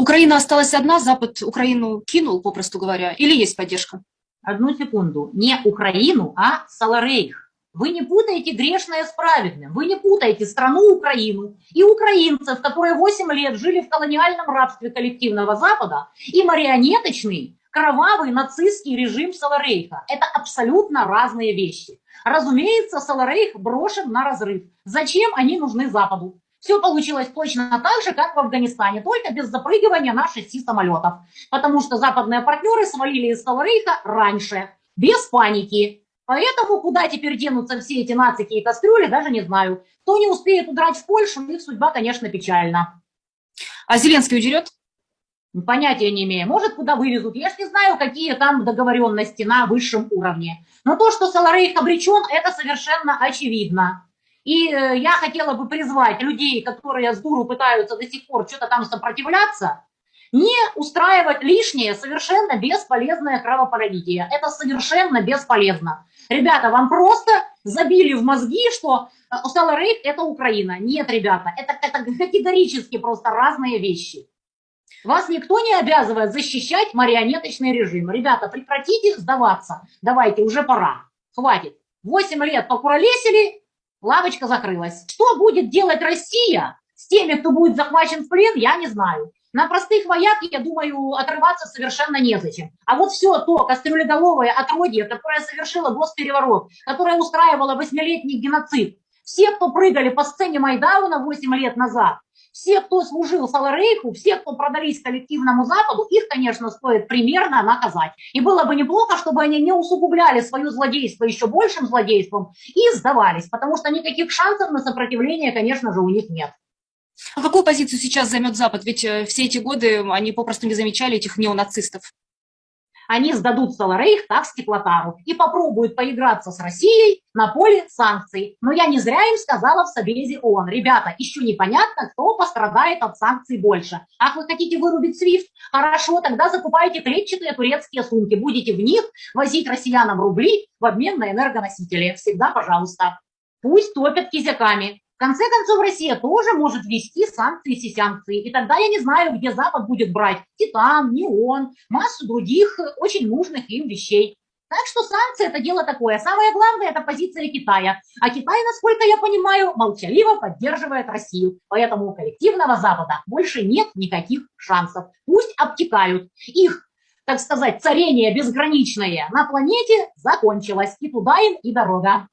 Украина осталась одна, Запад Украину кинул, попросту говоря, или есть поддержка? Одну секунду. Не Украину, а Саларейх. Вы не путаете грешное с праведным. Вы не путаете страну Украину и украинцев, которые 8 лет жили в колониальном рабстве коллективного Запада, и марионеточный, кровавый нацистский режим Саларейха. Это абсолютно разные вещи. Разумеется, Саларейх брошен на разрыв. Зачем они нужны Западу? Все получилось точно так же, как в Афганистане, только без запрыгивания на шести самолетов. Потому что западные партнеры свалили из Саларейха раньше, без паники. Поэтому куда теперь денутся все эти нацики и кастрюли, даже не знаю. Кто не успеет удрать в Польшу, их судьба, конечно, печальна. А Зеленский удерет? Понятия не имею. Может, куда вывезут. Я ж не знаю, какие там договоренности на высшем уровне. Но то, что Саларейх обречен, это совершенно очевидно. И э, я хотела бы призвать людей, которые с дуру пытаются до сих пор что-то там сопротивляться, не устраивать лишнее, совершенно бесполезное кровопролитие. Это совершенно бесполезно. Ребята, вам просто забили в мозги, что э, Саларейх – это Украина. Нет, ребята, это, это категорически просто разные вещи. Вас никто не обязывает защищать марионеточный режим. Ребята, прекратите сдаваться. Давайте, уже пора. Хватит. Восемь лет покуролесили, лавочка закрылась. Что будет делать Россия с теми, кто будет захвачен в плен, я не знаю. На простых вояк, я думаю, отрываться совершенно незачем. А вот все то кастрюлеголовое отродье, которое совершило госпереворот, которое устраивало восьмилетний геноцид, все, кто прыгали по сцене Майдауна 8 лет назад, все, кто служил Саларейху, все, кто продались коллективному Западу, их, конечно, стоит примерно наказать. И было бы неплохо, чтобы они не усугубляли свое злодейство еще большим злодейством и сдавались, потому что никаких шансов на сопротивление, конечно же, у них нет. А какую позицию сейчас займет Запад? Ведь э, все эти годы они попросту не замечали этих неонацистов они сдадут Саларейх так Стеклотару и попробуют поиграться с Россией на поле санкций. Но я не зря им сказала в Собезе ООН, ребята, еще непонятно, кто пострадает от санкций больше. Ах, вы хотите вырубить СВИФТ? Хорошо, тогда закупайте клетчатые турецкие сумки, будете в них возить россиянам рубли в обмен на энергоносители. Всегда пожалуйста. Пусть топят кизяками конце концов, Россия тоже может ввести санкции и санкции. И тогда я не знаю, где Запад будет брать титан, неон, массу других очень нужных им вещей. Так что санкции – это дело такое. Самое главное – это позиция Китая. А Китай, насколько я понимаю, молчаливо поддерживает Россию. Поэтому у коллективного Запада больше нет никаких шансов. Пусть обтекают. Их, так сказать, царение безграничное на планете закончилось. И туда им и дорога.